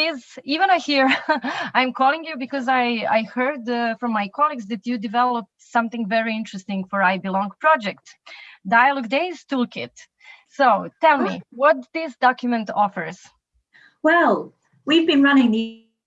Liz. Ivana here. I'm calling you because I, I heard uh, from my colleagues that you developed something very interesting for I Belong project, Dialogue Days Toolkit. So tell me, what this document offers? Well, we've been running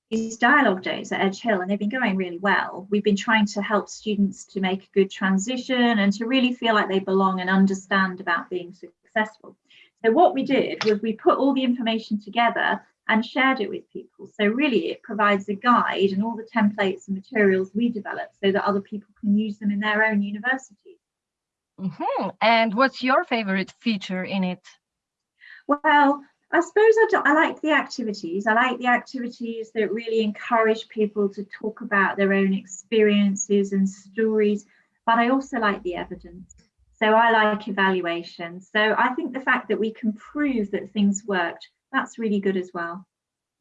these dialogue days at Edge Hill and they've been going really well. We've been trying to help students to make a good transition and to really feel like they belong and understand about being successful. So what we did was we put all the information together and shared it with people. So really it provides a guide and all the templates and materials we develop so that other people can use them in their own universities. Mm -hmm. And what's your favorite feature in it? Well, I suppose I, do, I like the activities. I like the activities that really encourage people to talk about their own experiences and stories, but I also like the evidence. So I like evaluation. So I think the fact that we can prove that things worked, that's really good as well.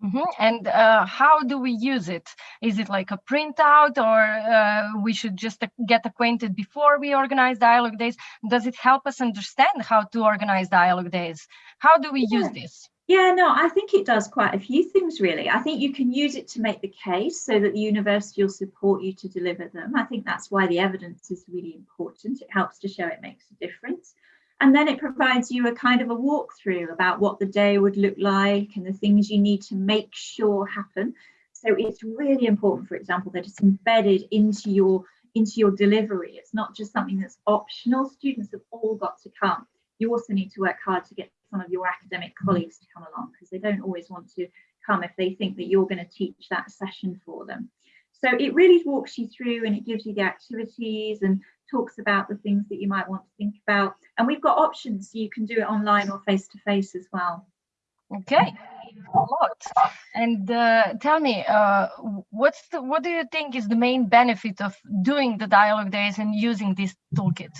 Mm -hmm. And uh, how do we use it? Is it like a printout or uh, we should just get acquainted before we organize dialogue days? Does it help us understand how to organize dialogue days? How do we yeah. use this? Yeah, no, I think it does quite a few things really. I think you can use it to make the case so that the university will support you to deliver them. I think that's why the evidence is really important. It helps to show it makes a difference. And then it provides you a kind of a walkthrough about what the day would look like and the things you need to make sure happen. So it's really important, for example, that it's embedded into your into your delivery. It's not just something that's optional. Students have all got to come. You also need to work hard to get some of your academic colleagues to come along because they don't always want to come if they think that you're going to teach that session for them. So it really walks you through and it gives you the activities and talks about the things that you might want to think about. And we've got options, so you can do it online or face to face as well. Okay, a lot. And uh, tell me, uh, what's the, what do you think is the main benefit of doing the dialogue days and using this toolkit?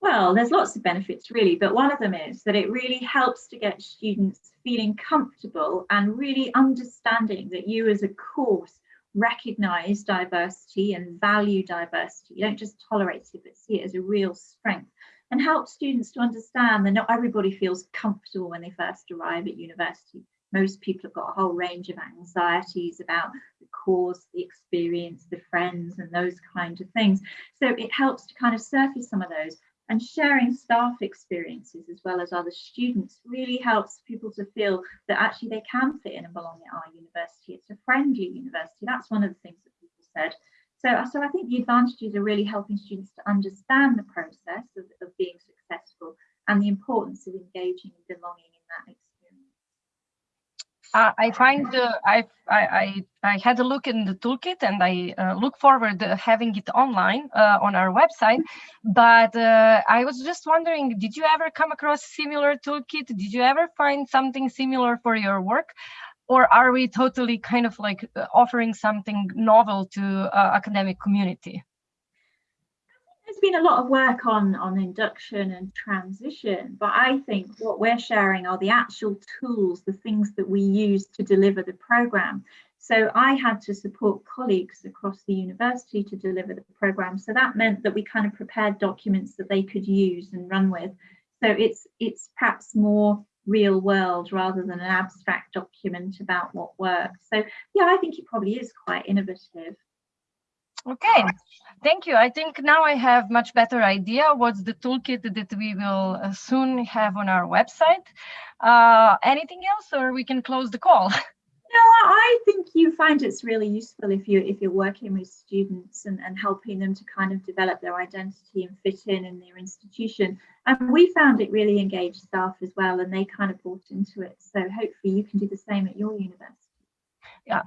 Well, there's lots of benefits really, but one of them is that it really helps to get students feeling comfortable and really understanding that you as a course recognize diversity and value diversity. You don't just tolerate it, but see it as a real strength and help students to understand that not everybody feels comfortable when they first arrive at university. Most people have got a whole range of anxieties about the course, the experience, the friends, and those kind of things. So it helps to kind of surface some of those and sharing staff experiences as well as other students really helps people to feel that actually they can fit in and belong at our university. It's a friendly university. That's one of the things that people said. So, so I think the advantages are really helping students to understand the process of, of being successful and the importance of engaging and belonging in that experience uh, I find uh, I, I I had a look in the toolkit and I uh, look forward to having it online uh, on our website. But uh, I was just wondering, did you ever come across similar toolkit? Did you ever find something similar for your work? Or are we totally kind of like uh, offering something novel to academic community? Been a lot of work on on induction and transition but i think what we're sharing are the actual tools the things that we use to deliver the program. So i had to support colleagues across the university to deliver the program. So that meant that we kind of prepared documents that they could use and run with. So it's it's perhaps more real world rather than an abstract document about what works. So yeah i think it probably is quite innovative Okay, thank you. I think now I have much better idea what's the toolkit that we will uh, soon have on our website. Uh, anything else or we can close the call? No, I think you find it's really useful if you if you're working with students and, and helping them to kind of develop their identity and fit in in their institution. And we found it really engaged staff as well, and they kind of bought into it. So hopefully you can do the same at your university.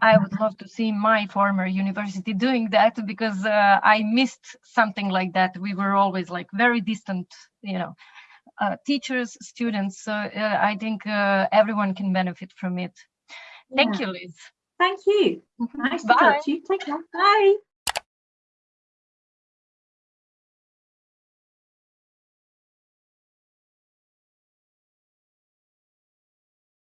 I would love to see my former university doing that because uh, I missed something like that. We were always like very distant, you know, uh, teachers, students. So uh, I think uh, everyone can benefit from it. Thank yeah. you, Liz. Thank you. Nice Bye. to talk to you. Take care. Bye.